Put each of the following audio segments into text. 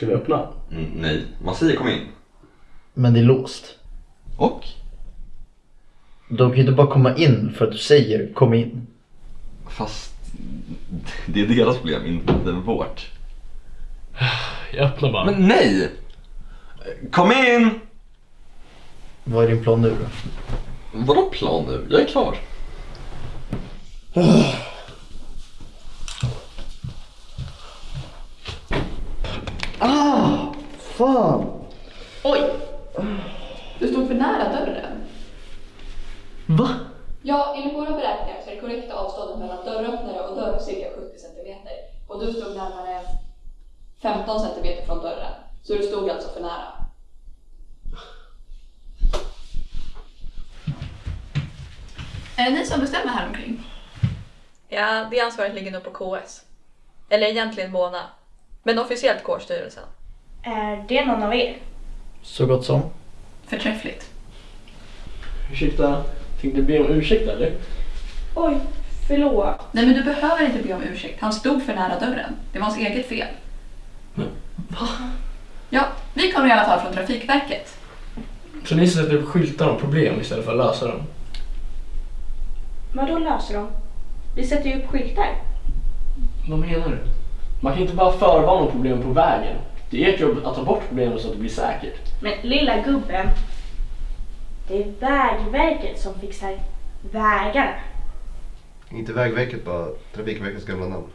Ska vi öppna? Mm, nej, man säger kom in. Men det är låst. Och? De kan ju inte bara komma in för att du säger kom in. Fast det är deras problem, inte vårt. Jag öppnar bara. Men nej! Kom in! Vad är din plan nu då? Vadå plan nu? Jag är klar. Fan! Oj! Du stod för nära dörren. Va? Ja, enligt våra beräkningar så är det korrekta avståndet mellan dörröppnare och dörr cirka 70 cm. Och du stod närmare 15 cm från dörren. Så du stod alltså för nära. Är det ni som bestämmer här omkring? Ja, det ansvaret ligger nog på KS. Eller egentligen Mona. Men officiellt kårstyrelsen. Är det någon av er? Så gott som. Förträffligt. Ursäkta, tänkte be om ursäkt eller? Oj, förlåt. Nej men du behöver inte be om ursäkt. Han stod för nära dörren. Det var hans eget fel. Va? Ja, vi kommer i alla fall från Trafikverket. Så ni sätter upp skyltar om problem istället för att lösa dem? Vadå löser de? Vi sätter ju upp skyltar. Vad menar du? Man kan inte bara förvarna om problem på vägen. Det är ert jobb att ta bort problemen så att det blir säkert. Men lilla gubben. Det är Vägverket som fixar vägarna. Inte Vägverket bara, Trafikverkets gamla namn.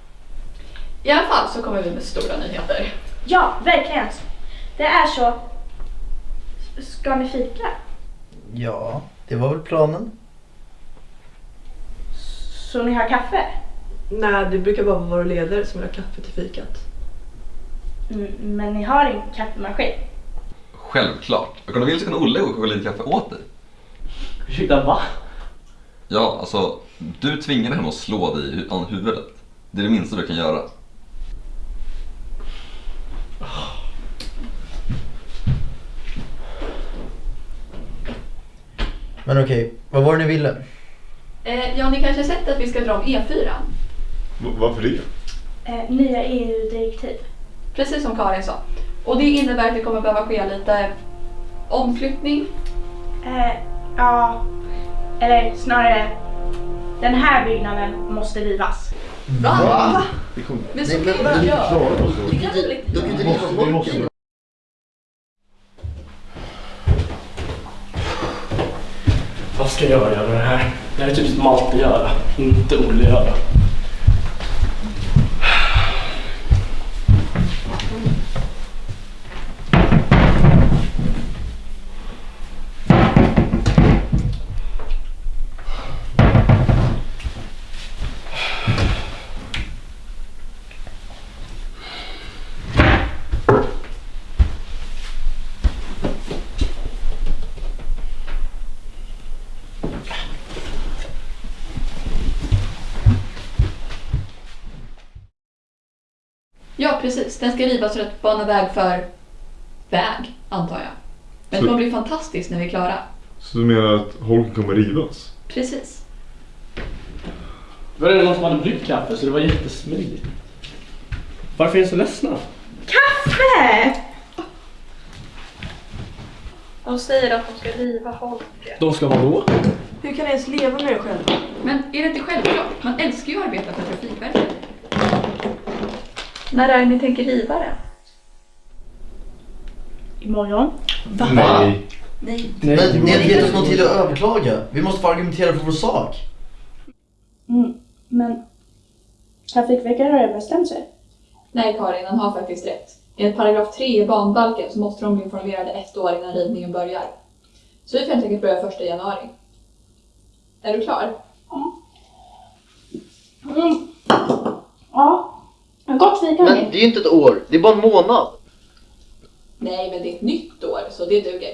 I alla fall så kommer vi med stora nyheter. Ja, verkligen. Det är så. Ska ni fika? Ja, det var väl planen. Så ni har kaffe? Nej, det brukar bara vara våra ledare som vill ha kaffe till fikat. Mm, men ni har en kaffemaskin? Självklart. Om du vill så kan Olle gå och koka lite kaffe åt dig. Ursäkta, va? Ja, alltså du tvingade henne att slå dig i hu- huvudet. Det är det minsta du kan göra. Men okej, vad var det ni ville? Eh, ja, ni kanske har sett att vi ska dra om E4. Varför det? Eh, nya EU-direktiv. Precis som Karin sa. Och det innebär att det kommer behöva ske lite omflyttning. Eh, ja, eller snarare. Den här byggnaden måste rivas. Va? Kommer... Men så kan man men- göra. Det kan väl inte inte vi Vi måste... det. Vad ska jag göra med det här? Det här är typ som Malte göra, inte Olle göra. Ja, precis. Den ska rivas för att bana väg för väg, antar jag. Men det Så- kommer bli fantastiskt när vi är klara. Så du menar att holken kommer rivas? Precis. Var det någon som hade bryggt kaffe så det var jättesmidigt. Varför är ni så ledsna? Kaffe! De säger att de ska riva holket. De ska vara då? Hur kan ni ens leva med det själva? Men är det inte självklart? Man älskar ju att arbeta för Trafikverket. När är det ni tänker riva det? Imorgon. Nej. Nej. Nej. Men ni har inte gett oss någon tid att överklaga. Vi måste få argumentera för vår sak. Mm, men Trafikverket har redan bestämt sig. Nej, Karin, han har faktiskt rätt. Enligt paragraf 3 i banbalken så måste de bli informerade ett år innan rivningen börjar. Så vi får helt enkelt börja första januari. Är du klar? Mm. Ja, gott fika Men hörni. Det är ju inte ett år, det är bara en månad. Nej, men det är ett nytt år, så det duger.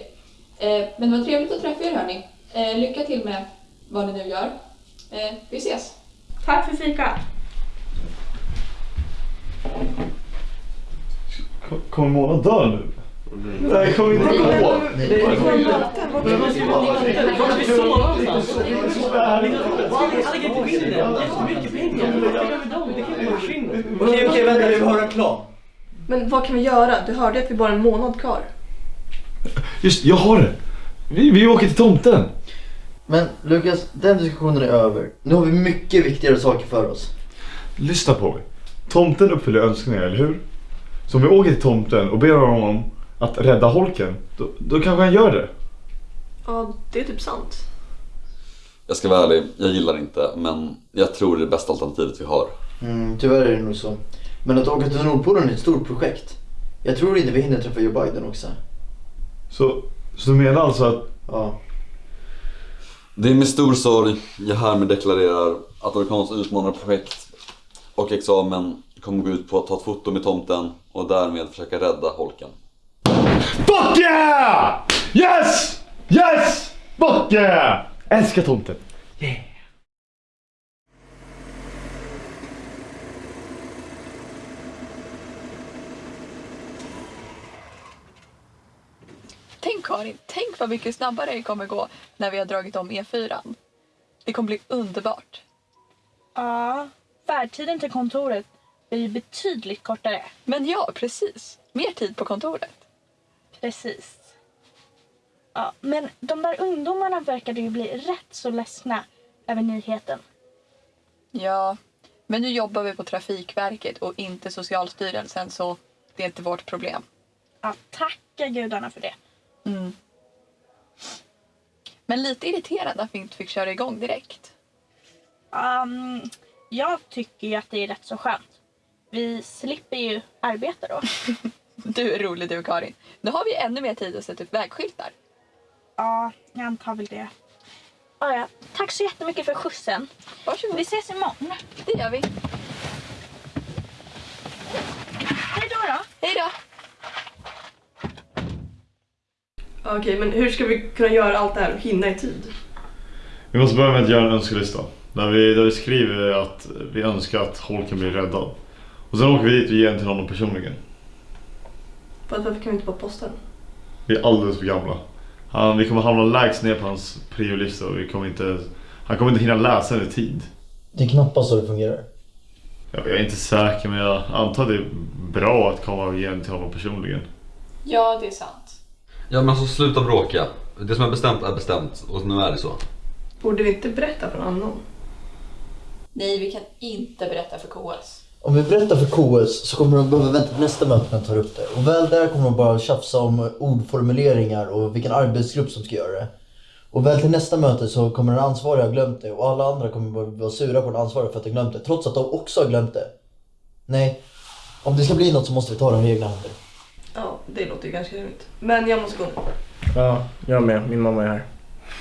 Eh, men det var trevligt att träffa er hörni. Eh, lycka till med vad ni nu gör. Eh, vi ses! Tack för fikat. Kommer Mona dö nu? Nej, kommer inte gå. Vart är vi så någonstans? Han lägger på vinden. Jättemycket pengar. Vad gör vi dem? Det kan ju försvinna. Okej, okej, vänta, vi har en plan. Men vad kan vi göra? Du hörde att vi bara har en månad kvar. Just jag har det! Vi, vi åker till tomten! Men Lukas, den diskussionen är över. Nu har vi mycket viktigare saker för oss. Lyssna på mig. Tomten uppfyller önskningar, eller hur? Så om vi åker till tomten och ber honom att rädda holken, då, då kanske han gör det. Ja, det är typ sant. Jag ska vara ärlig, jag gillar inte men jag tror det är det bästa alternativet vi har. Mm, tyvärr är det nog så. Men att åka till Nordpolen är ett stort projekt. Jag tror inte vi hinner träffa Joe Biden också. Så, så du menar alltså att... Ja. Det är med stor sorg jag härmed deklarerar att Orkans utmanarprojekt och examen kommer gå ut på att ta ett foto med tomten och därmed försöka rädda holken. Fuck yeah! Yes! Yes! Fuck yeah! Älskar tomten. Yeah. Tänk Karin, tänk vad mycket snabbare det kommer gå när vi har dragit om E4. Det kommer bli underbart. Ja, färdtiden till kontoret blir ju betydligt kortare. Men ja, precis. Mer tid på kontoret. Precis. Ja, men de där ungdomarna verkade ju bli rätt så ledsna över nyheten. Ja, men nu jobbar vi på Trafikverket och inte Socialstyrelsen så det är inte vårt problem. Ja, tacka gudarna för det. Mm. Men lite irriterande att vi inte fick köra igång direkt. Um, jag tycker ju att det är rätt så skönt. Vi slipper ju arbeta då. Du är rolig du Karin. Nu har vi ännu mer tid att sätta upp vägskyltar. Ja, jag antar väl det. Ja, ja. Tack så jättemycket för skjutsen. Varsågod. Vi ses imorgon. Det gör vi. Hej då då. Hej då. Okej, men hur ska vi kunna göra allt det här och hinna i tid? Vi måste börja med att göra en önskelista. Där vi, där vi skriver att vi önskar att holken blir räddad. Och sen åker vi dit och ger den till honom personligen. Varför kan vi inte bara posta den? Vi är alldeles för gamla. Han, vi kommer hamna lägst ner på hans priolista och vi kommer inte, han kommer inte hinna läsa den i tid. Det är knappast så det fungerar. Jag är inte säker men jag antar att det är bra att komma den till honom personligen. Ja, det är sant. Ja men alltså sluta bråka. Det som är bestämt är bestämt och nu är det så. Borde vi inte berätta för någon annan? Nej, vi kan inte berätta för KS. Om vi berättar för KS så kommer de behöva vänta till nästa möte när de tar upp det. Och väl där kommer de bara tjafsa om ordformuleringar och vilken arbetsgrupp som ska göra det. Och väl till nästa möte så kommer den ansvariga ha glömt det och alla andra kommer bara vara sura på den ansvariga för att de glömt det. Trots att de också har glömt det. Nej, om det ska bli något så måste vi ta den i egna händer. Ja, det låter ju ganska rimligt. Men jag måste gå nu. Ja, jag med. Min mamma är här.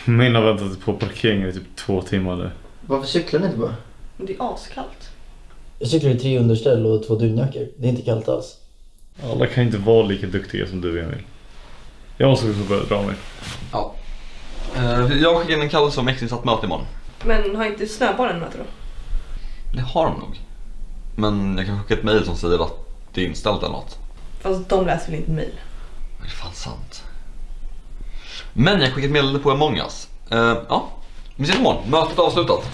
Min har väntat på parkeringen i typ två timmar nu. Varför cyklar ni inte bara? Det är askallt. Jag cyklar i tre underställ och två dunjackor. Det är inte kallt alls. Alla kan inte vara lika duktiga som du Emil. Jag måste få börja dra mig. Ja. Eh, Jag skickar in en kallelse om extrainsatt möte imorgon. Men har inte snöbollen möte då? Det har de nog. Men jag kan skicka ett mail som säger att det är inställt eller något. Fast de läser väl inte mejl? Det är fan sant. Men jag skickar ett meddelande på Among us. Eh, ja, vi ses imorgon. Mötet är avslutat.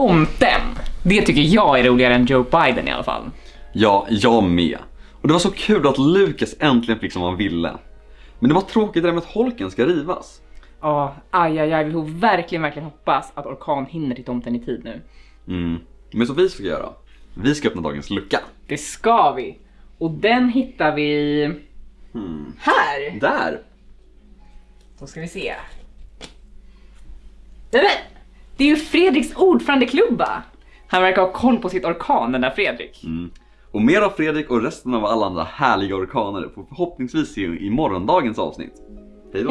Tomten! Det tycker jag är roligare än Joe Biden i alla fall. Ja, jag med. Och det var så kul att Lucas äntligen fick som han ville. Men det var tråkigt det där med att holken ska rivas. Ja, aj, aj, aj. Vi får verkligen, verkligen hoppas att Orkan hinner till tomten i tid nu. Mm. Men så vi ska göra? Vi ska öppna dagens lucka. Det ska vi. Och den hittar vi Hmm. här. Där! Då ska vi se. Nej men! Det är ju Fredriks ordförandeklubba! Han verkar ha koll på sitt orkan, den där Fredrik. Mm. Och mer av Fredrik och resten av alla andra härliga orkaner får vi förhoppningsvis se i morgondagens avsnitt. Hej då!